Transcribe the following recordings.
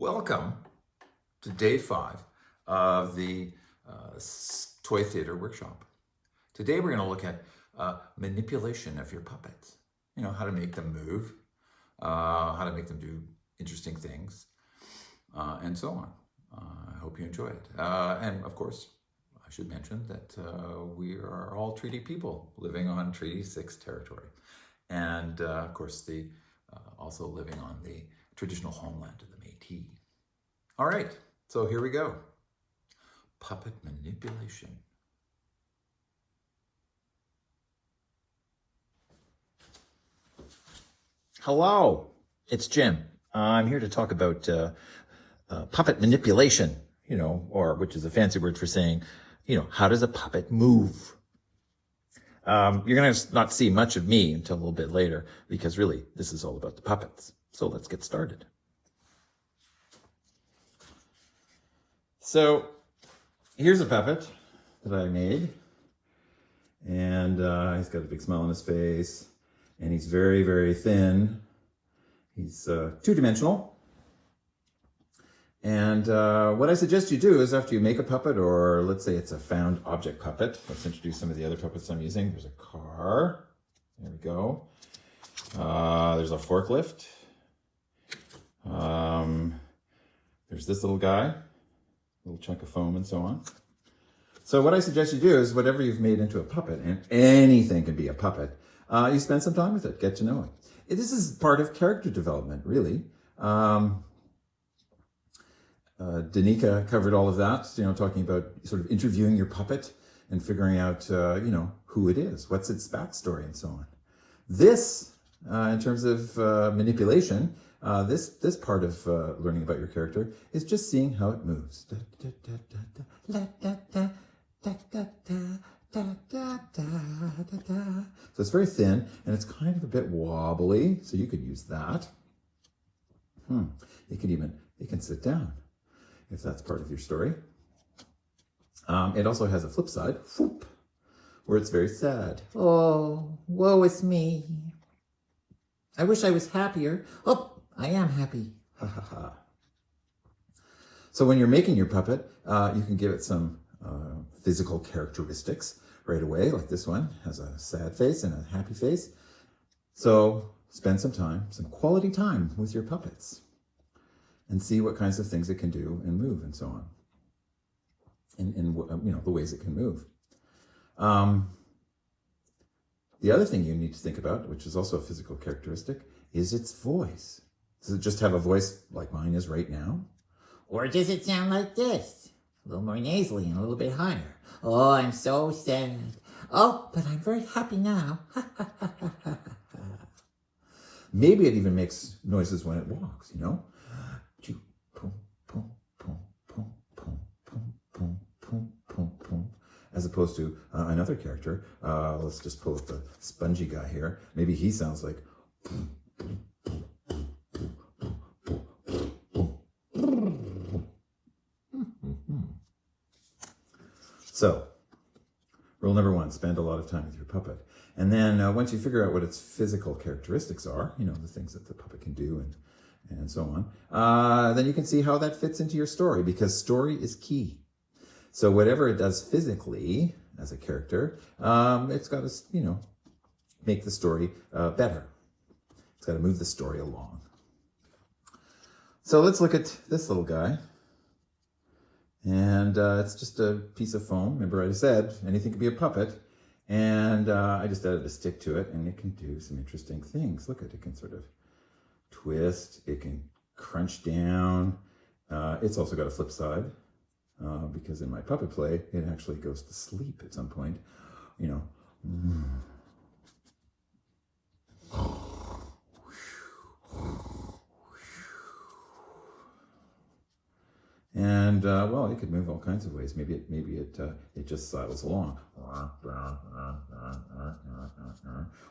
Welcome to day five of the uh, Toy Theater Workshop. Today we're going to look at uh, manipulation of your puppets. You know, how to make them move, uh, how to make them do interesting things, uh, and so on. Uh, I hope you enjoy it. Uh, and of course, I should mention that we are all treaty people living on Treaty 6 territory. And of course, the also living on the traditional homeland of the Métis. All right, so here we go. Puppet manipulation. Hello, it's Jim. I'm here to talk about uh, uh, puppet manipulation, you know, or which is a fancy word for saying, you know, how does a puppet move? Um, you're going to not see much of me until a little bit later because really this is all about the puppets. So let's get started. So here's a puppet that I made. And uh, he's got a big smile on his face. And he's very, very thin. He's uh, two-dimensional. And uh, what I suggest you do is after you make a puppet, or let's say it's a found object puppet. Let's introduce some of the other puppets I'm using. There's a car. There we go. Uh, there's a forklift. Um, there's this little guy little chunk of foam and so on. So what I suggest you do is whatever you've made into a puppet, and anything can be a puppet, uh, you spend some time with it, get to know it. This is part of character development, really. Um, uh, Danica covered all of that, you know, talking about sort of interviewing your puppet and figuring out, uh, you know, who it is, what's its backstory and so on. This, uh, in terms of uh, manipulation, uh, this, this part of uh, learning about your character is just seeing how it moves. So it's very thin and it's kind of a bit wobbly, so you could use that. Hmm. You can even, you can sit down if that's part of your story. Um, it also has a flip side, whoop, where it's very sad. Oh, woe is me. I wish I was happier. Oh, I am happy. Ha ha ha. So when you're making your puppet, uh, you can give it some uh, physical characteristics right away, like this one has a sad face and a happy face. So spend some time, some quality time with your puppets and see what kinds of things it can do and move and so on. And, and you know, the ways it can move. Um, the other thing you need to think about, which is also a physical characteristic, is its voice. Does it just have a voice like mine is right now? Or does it sound like this? A little more nasally and a little bit higher. Oh, I'm so sad. Oh, but I'm very happy now. Maybe it even makes noises when it walks, you know? As opposed to uh, another character, uh, let's just pull up the spongy guy here. Maybe he sounds like So, rule number one, spend a lot of time with your puppet. And then uh, once you figure out what its physical characteristics are, you know, the things that the puppet can do and, and so on, uh, then you can see how that fits into your story because story is key. So whatever it does physically as a character, um, it's got to, you know, make the story uh, better. It's got to move the story along. So let's look at this little guy. And uh, it's just a piece of foam. Remember I said anything could be a puppet. And uh, I just added a stick to it and it can do some interesting things. Look at it, it can sort of twist, it can crunch down. Uh, it's also got a flip side uh, because in my puppet play, it actually goes to sleep at some point, you know. And uh, well, it could move all kinds of ways. Maybe it maybe it uh, it just sidles along,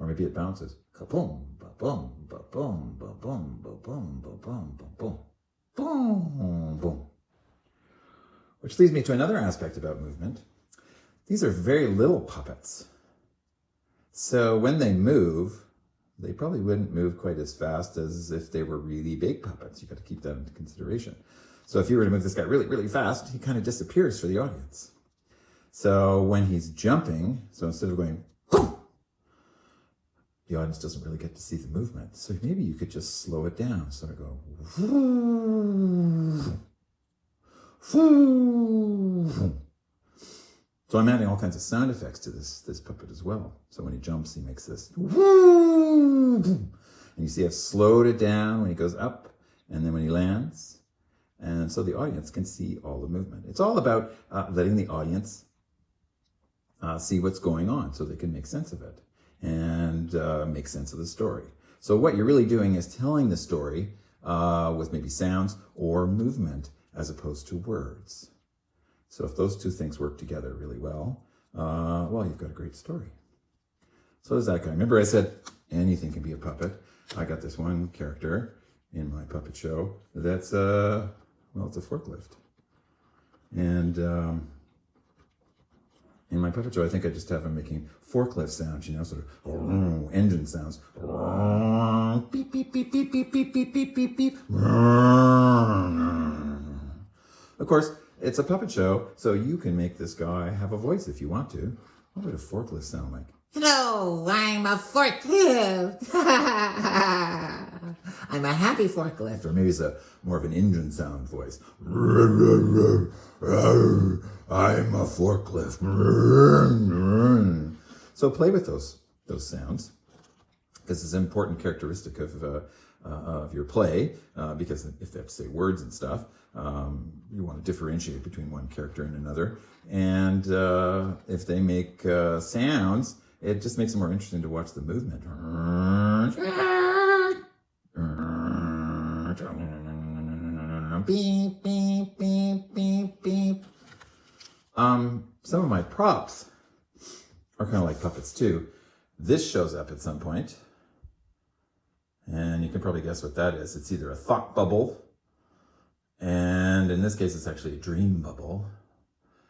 or maybe it bounces. Kaboom, ba boom, ba boom, ba boom, ba boom, ba boom, ba boom, boom, boom. Which leads me to another aspect about movement. These are very little puppets. So when they move, they probably wouldn't move quite as fast as if they were really big puppets. You got to keep that into consideration. So if you were to move this guy really, really fast, he kind of disappears for the audience. So when he's jumping, so instead of going, boom, the audience doesn't really get to see the movement. So maybe you could just slow it down. So I go, so I'm adding all kinds of sound effects to this, this puppet as well. So when he jumps, he makes this, and you see I've slowed it down when he goes up and then when he lands. And so the audience can see all the movement. It's all about uh, letting the audience uh, see what's going on so they can make sense of it and uh, make sense of the story. So what you're really doing is telling the story uh, with maybe sounds or movement as opposed to words. So if those two things work together really well, uh, well, you've got a great story. So there's that guy. Remember I said anything can be a puppet. I got this one character in my puppet show that's, uh, well, it's a forklift. And um, in my puppet show, I think I just have him making forklift sounds, you know, sort of engine sounds. Beep, beep, beep, beep, beep, beep, beep, beep, beep, beep. Of course, it's a puppet show, so you can make this guy have a voice if you want to. What would a forklift sound like? Hello, I'm a forklift. I'm a happy forklift. Or maybe it's a more of an engine sound voice. I'm a forklift. So play with those those sounds because it's an important characteristic of uh, uh, of your play. Uh, because if they have to say words and stuff, um, you want to differentiate between one character and another. And uh, if they make uh, sounds, it just makes it more interesting to watch the movement. Beep, beep, beep, beep, beep. Um, some of my props are kind of like puppets too. This shows up at some point, and you can probably guess what that is. It's either a thought bubble, and in this case, it's actually a dream bubble.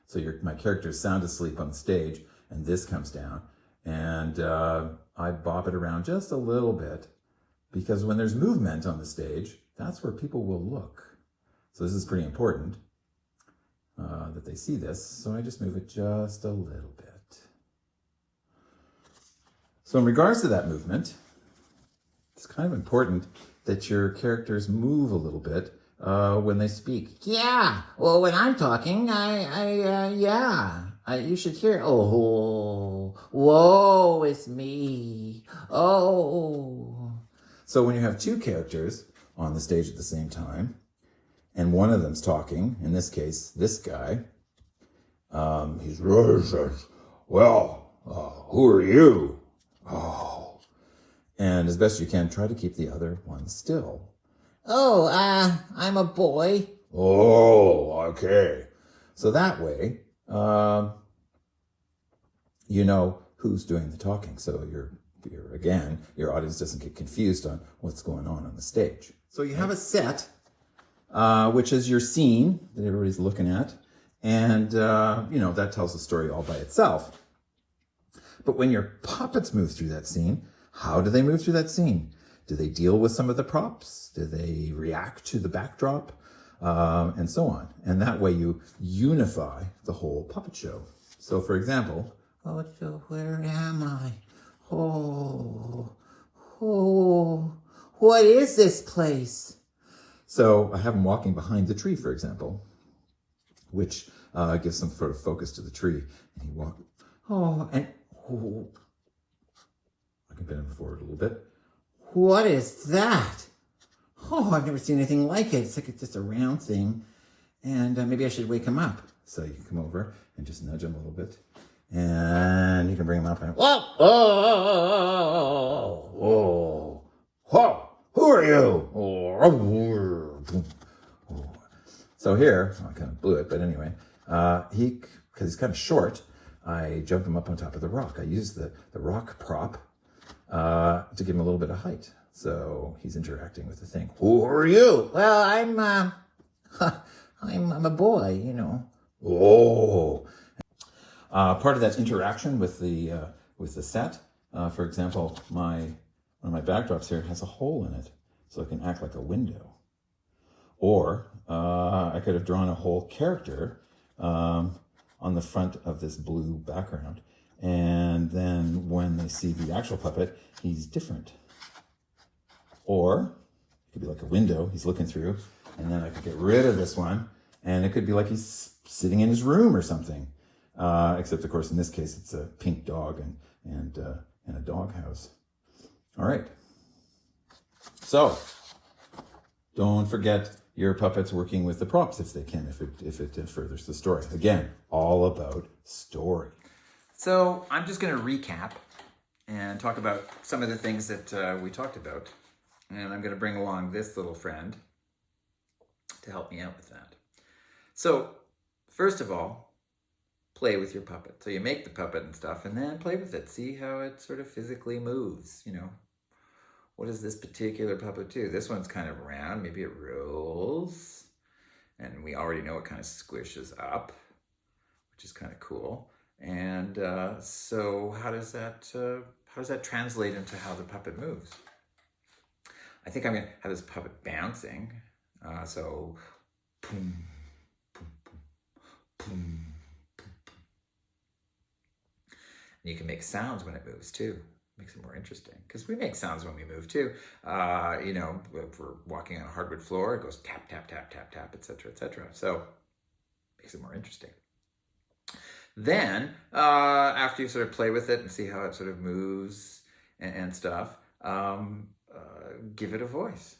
So your, my character's sound asleep on stage, and this comes down, and uh, I bop it around just a little bit, because when there's movement on the stage, that's where people will look. So this is pretty important uh, that they see this. So I just move it just a little bit. So in regards to that movement, it's kind of important that your characters move a little bit uh, when they speak. Yeah, well, when I'm talking, I, I, uh, yeah. I, you should hear, oh, whoa, it's me. Oh. So when you have two characters on the stage at the same time, and one of them's talking, in this case, this guy, um, he's well, uh, who are you? Oh. And as best you can, try to keep the other one still. Oh, uh, I'm a boy. Oh, okay. So that way, um, you know who's doing the talking. So you're, you're, again, your audience doesn't get confused on what's going on on the stage. So you have a set uh, which is your scene that everybody's looking at. And, uh, you know, that tells the story all by itself. But when your puppets move through that scene, how do they move through that scene? Do they deal with some of the props? Do they react to the backdrop? Um, and so on. And that way you unify the whole puppet show. So for example, oh, where am I? Oh, oh, what is this place? So I have him walking behind the tree, for example, which uh, gives some sort of focus to the tree. And he walk, oh, and oh, I can bend him forward a little bit. What is that? Oh, I've never seen anything like it. It's like it's just a round thing. And uh, maybe I should wake him up. So you can come over and just nudge him a little bit. And you can bring him up and, whoa, whoa, whoa, whoa, who are you? So here, I kind of blew it, but anyway, uh, he, because he's kind of short, I jumped him up on top of the rock. I used the, the rock prop uh, to give him a little bit of height. So he's interacting with the thing. Who are you? Well, I'm, uh, I'm, I'm a boy, you know. Oh. Uh, part of that interaction with the, uh, with the set, uh, for example, my one of my backdrops here has a hole in it, so it can act like a window. Or uh, I could have drawn a whole character um, on the front of this blue background. And then when they see the actual puppet, he's different. Or it could be like a window he's looking through. And then I could get rid of this one. And it could be like he's sitting in his room or something. Uh, except, of course, in this case, it's a pink dog and, and, uh, and a dog house. All right. So don't forget your puppets working with the props if they can, if it, if it uh, furthers the story. Again, all about story. So I'm just going to recap and talk about some of the things that uh, we talked about. And I'm going to bring along this little friend to help me out with that. So first of all, play with your puppet. So you make the puppet and stuff and then play with it. See how it sort of physically moves, you know. What does this particular puppet do? This one's kind of round. Maybe it rolls. And we already know it kind of squishes up, which is kind of cool. And uh, so how does that uh, how does that translate into how the puppet moves? I think I'm gonna have this puppet bouncing. Uh, so, boom, boom, boom, boom, And you can make sounds when it moves too. Makes it more interesting because we make sounds when we move too. Uh, you know, if we're walking on a hardwood floor, it goes tap, tap, tap, tap, tap, etc., etc. So, makes it more interesting. Then, uh, after you sort of play with it and see how it sort of moves and, and stuff, um, uh, give it a voice.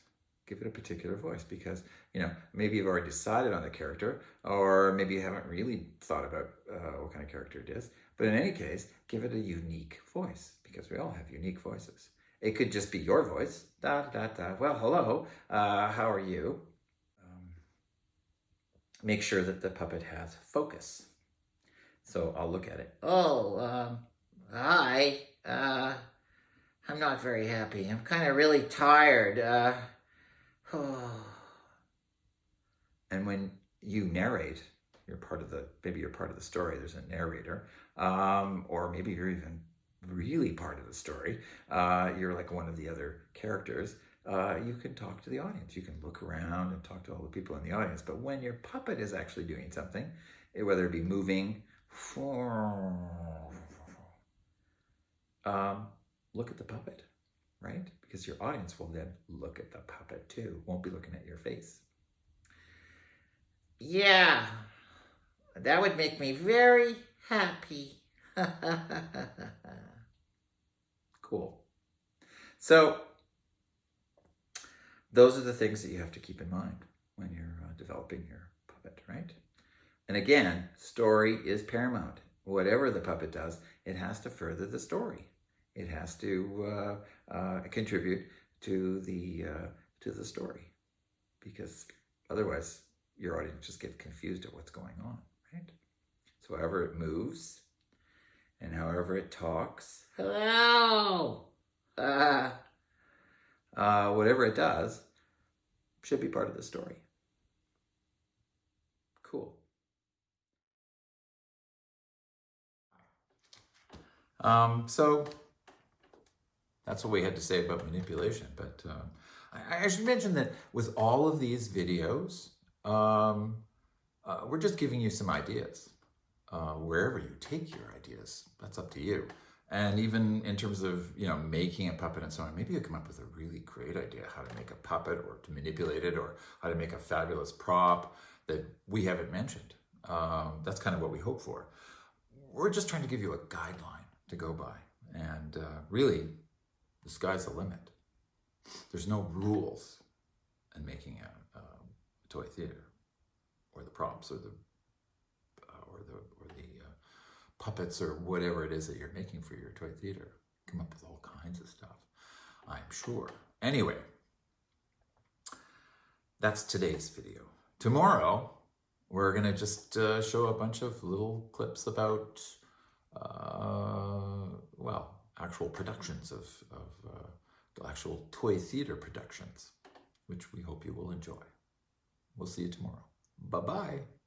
Give it a particular voice because, you know, maybe you've already decided on the character or maybe you haven't really thought about uh, what kind of character it is. But in any case, give it a unique voice because we all have unique voices. It could just be your voice. Da, da, da. Well, hello. Uh, how are you? Um, make sure that the puppet has focus. So I'll look at it. Oh, um, hi. Uh, I'm not very happy. I'm kind of really tired. Uh, oh. And when you narrate, you're part of the, maybe you're part of the story, there's a narrator, um, or maybe you're even really part of the story, uh, you're like one of the other characters, uh, you can talk to the audience. You can look around and talk to all the people in the audience. But when your puppet is actually doing something, whether it be moving, um, look at the puppet, right? Because your audience will then look at the puppet too, won't be looking at your face. Yeah, that would make me very happy. cool. So, those are the things that you have to keep in mind when you're uh, developing your puppet, right? And again, story is paramount. Whatever the puppet does, it has to further the story. It has to uh, uh, contribute to the uh, to the story, because otherwise your audience just gets confused at what's going on, right? So however it moves, and however it talks, Hello. Uh, uh, whatever it does, should be part of the story. Cool. Um, so that's what we had to say about manipulation. But um, I, I, should mention that with all of these videos, um, uh, we're just giving you some ideas. Uh, wherever you take your ideas, that's up to you. And even in terms of, you know, making a puppet and so on, maybe you come up with a really great idea how to make a puppet or to manipulate it or how to make a fabulous prop that we haven't mentioned. Um, that's kind of what we hope for. We're just trying to give you a guideline to go by. And uh, really, the sky's the limit. There's no rules in making a, a toy theater or the props or the uh, or the or the uh, puppets or whatever it is that you're making for your toy theater. Come up with all kinds of stuff, I'm sure. Anyway, that's today's video. Tomorrow, we're to just uh, show a bunch of little clips about, uh, well, actual productions of, of uh, actual toy theater productions, which we hope you will enjoy. We'll see you tomorrow. Bye-bye.